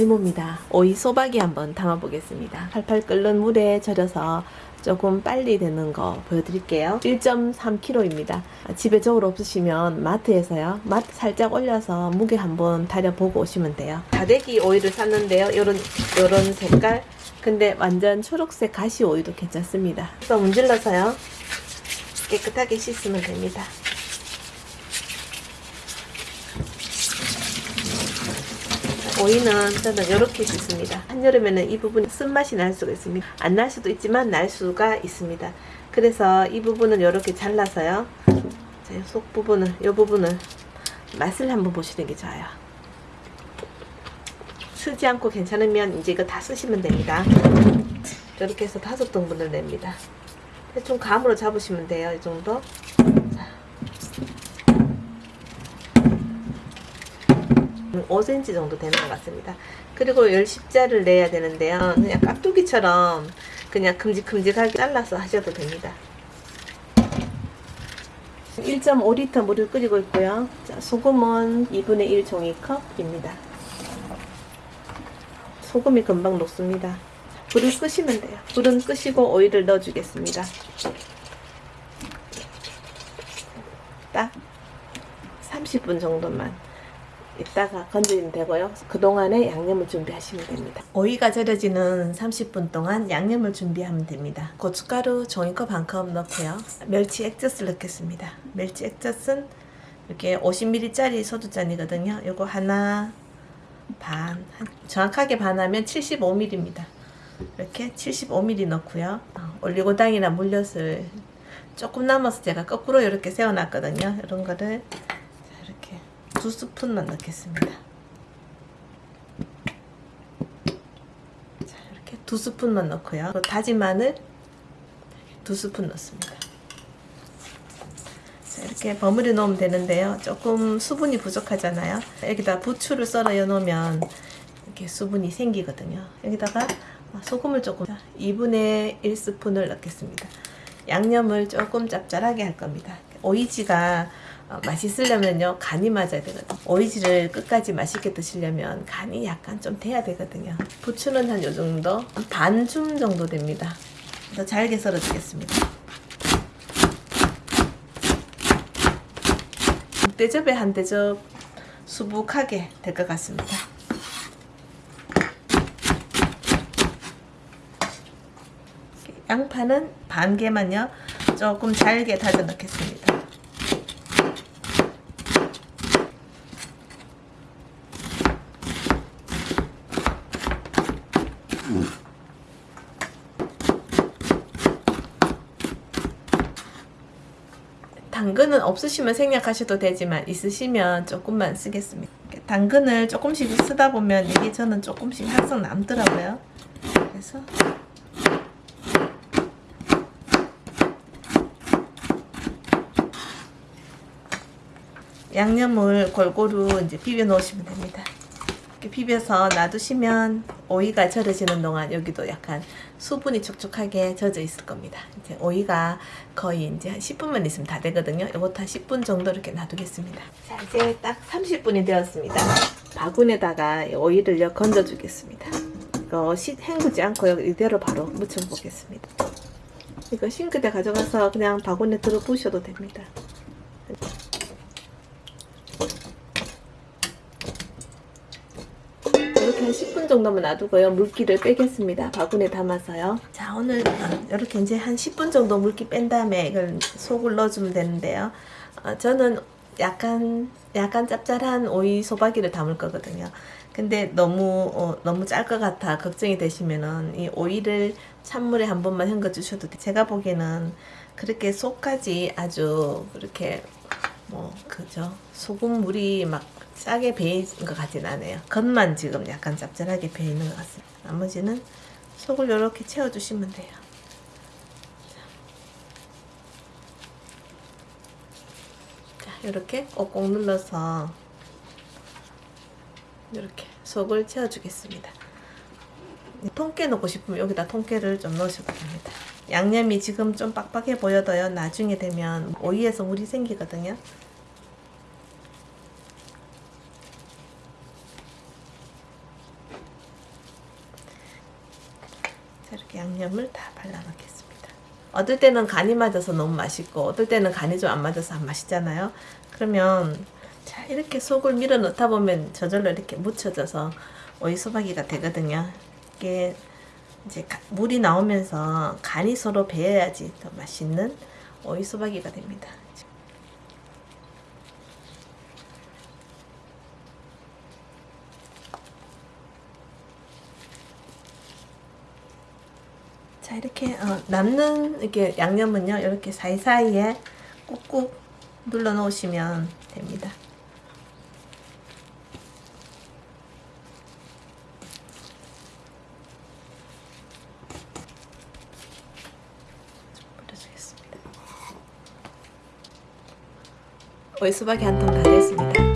장의모입니다. 오이 소박이 한번 담아보겠습니다. 팔팔 끓는 물에 절여서 조금 빨리 되는 거 보여드릴게요. 1.3kg입니다. 집에 저울 없으시면 마트에서요. 마트 살짝 올려서 무게 한번 다려보고 오시면 돼요. 다대기 오이를 샀는데요. 요런, 요런 색깔. 근데 완전 초록색 가시 오이도 괜찮습니다. 그래서 문질러서요. 깨끗하게 씻으면 됩니다. 오이는 저는 이렇게 씻습니다. 한여름에는 이 부분 쓴맛이 날 수가 있습니다. 안 날 수도 있지만 날 수가 있습니다. 그래서 이 부분을 이렇게 잘라서요. 자, 속 부분을, 이 부분을 맛을 한번 보시는 게 좋아요. 쓰지 않고 괜찮으면 이제 이거 다 쓰시면 됩니다. 이렇게 해서 다섯 등분을 냅니다. 대충 감으로 잡으시면 돼요. 이 정도. 5cm 정도 되는 것 같습니다. 그리고 10자를 내야 되는데요. 그냥 깍두기처럼 그냥 큼직큼직하게 잘라서 하셔도 됩니다. 1.5리터 물을 끓이고 있고요. 자, 소금은 2분의 1 종이컵입니다. 소금이 금방 녹습니다. 불을 끄시면 돼요. 불은 끄시고 오일을 넣어주겠습니다. 딱 30분 정도만 이따가 건드리면 되고요. 그동안에 양념을 준비하시면 됩니다. 오이가 절여지는 30분 동안 양념을 준비하면 됩니다. 고춧가루 종이컵 한컵 넣고요. 멸치 액젓을 넣겠습니다. 멸치 액젓은 이렇게 50ml짜리 소주잔이거든요. 요거 하나 반, 정확하게 반하면 75ml입니다. 이렇게 75ml 넣고요. 어, 올리고당이나 물엿을 조금 남아서 제가 거꾸로 이렇게 세워놨거든요. 이런 거를 두 스푼만 넣겠습니다. 자, 이렇게 두 스푼만 넣고요. 다진 마늘 두 스푼 넣습니다. 자, 이렇게 버무려 놓으면 되는데요. 조금 수분이 부족하잖아요. 여기다 부추를 썰어 놓으면 이렇게 수분이 생기거든요. 여기다가 소금을 조금 2분의 1스푼을 넣겠습니다. 양념을 조금 짭짤하게 할 겁니다. 오이지가 어, 맛있으려면요 간이 맞아야 되거든요. 오이지를 끝까지 맛있게 드시려면 간이 약간 좀 돼야 되거든요. 부추는 한 요정도 반줌 정도 됩니다. 더 잘게 썰어 주겠습니다. 대접에 한 대접 수북하게 될 것 같습니다. 양파는 반 개만요 조금 잘게 다져 넣겠습니다 당근은 없으시면 생략하셔도 되지만 있으시면 조금만 쓰겠습니다. 당근을 조금씩 쓰다 보면 이게 저는 조금씩 항상 남더라고요. 그래서 양념을 골고루 이제 비벼 놓으시면 됩니다. 이렇게 비벼서 놔두시면 오이가 절여지는 동안 여기도 약간 수분이 촉촉하게 젖어 있을 겁니다. 이제 오이가 거의 이제 한 10분만 있으면 다 되거든요. 이것도 한 10분 정도 이렇게 놔두겠습니다. 자, 이제 딱 30분이 되었습니다. 바구니에다가 오이를 건져 주겠습니다. 이거 시, 헹구지 않고 이대로 바로 묻혀 보겠습니다. 이거 싱크대 가져가서 그냥 바구니에 들어 부셔도 됩니다. 이렇게 한 10분 정도만 놔두고요. 물기를 빼겠습니다. 바구니에 담아서요. 자, 오늘 이렇게 이제 한 10분 정도 물기 뺀 다음에 이걸 속을 넣어주면 되는데요. 어, 저는 약간 약간 짭짤한 오이 소박이를 담을 거거든요. 근데 너무 어, 너무 짤 것 같아 걱정이 되시면은 이 오이를 찬물에 한 번만 헹궈 주셔도 돼요. 제가 보기에는 그렇게 속까지 아주 그렇게 뭐 그죠 소금물이 막 싸게 배인 것 같진 않아요. 겉만 지금 약간 짭짤하게 배이는 것 같습니다. 나머지는 속을 이렇게 채워주시면 돼요. 자 이렇게 꼭꼭 눌러서 이렇게 속을 채워주겠습니다. 통깨 넣고 싶으면 여기다 통깨를 좀 넣으셔도 됩니다. 양념이 지금 좀 빡빡해 보여도요. 나중에 되면 오이에서 물이 생기거든요 양념을 다 발라놓겠습니다. 어떨 때는 간이 맞아서 너무 맛있고 어떨 때는 간이 좀 안 맞아서 안 맛있잖아요. 그러면 자 이렇게 속을 밀어 넣다 보면 저절로 이렇게 묻혀져서 오이 소박이가 되거든요. 이게 이제 가- 물이 나오면서 간이 서로 배어야지 더 맛있는 오이 소박이가 됩니다. 자 이렇게 어, 남는 이렇게 양념은요 이렇게 사이사이에 꾹꾹 눌러 놓으시면 됩니다. 좀 뿌려주겠습니다. 오이 수박이 한 통 다 됐습니다.